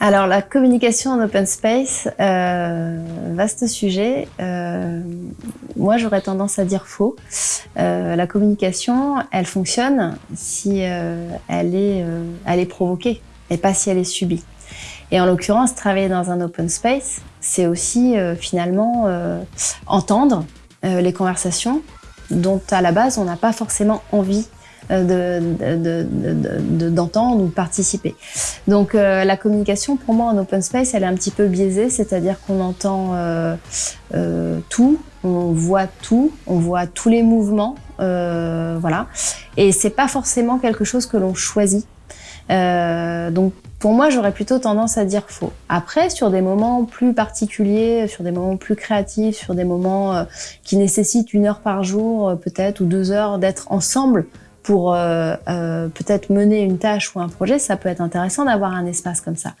Alors la communication en open space, euh, vaste sujet. Euh, moi j'aurais tendance à dire faux. Euh, la communication, elle fonctionne si euh, elle, est, euh, elle est provoquée et pas si elle est subie. Et en l'occurrence, travailler dans un open space, c'est aussi euh, finalement entendre les conversations dont à la base on n'a pas forcément envie d'entendre de, de, ou de participer. Donc euh, la communication pour moi en open space elle est un petit peu biaisée, c'est-à-dire qu'on entend euh, euh, tout, on voit tout, on voit tous les mouvements, euh, voilà. Et c'est pas forcément quelque chose que l'on choisit. Euh, donc pour moi, j'aurais plutôt tendance à dire faux. Après, sur des moments plus particuliers, sur des moments plus créatifs, sur des moments euh, qui nécessitent une heure par jour, peut-être, ou deux heures d'être ensemble pour euh, euh, peut-être mener une tâche ou un projet, ça peut être intéressant d'avoir un espace comme ça.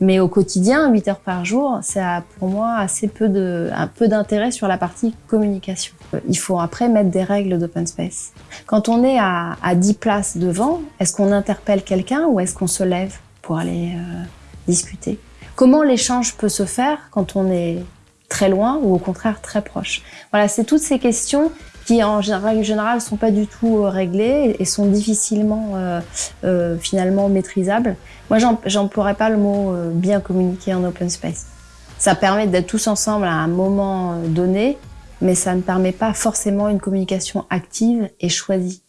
Mais au quotidien, 8 heures par jour, c'est pour moi assez peu un peu d'intérêt sur la partie communication. Il faut après mettre des règles d'open space. Quand on est à, à 10 places devant, est-ce qu'on interpelle quelqu'un ou est-ce qu'on se lève pour aller euh, discuter? Comment l'échange peut se faire quand on est très loin ou au contraire très proche Voilà, c'est toutes ces questions qui en règle générale sont pas du tout euh, réglées et sont difficilement euh, euh, finalement maîtrisables. Moi, j'emploierais pas le mot euh, bien communiquer en open space. Ça permet d'être tous ensemble à un moment donné, mais ça ne permet pas forcément une communication active et choisie.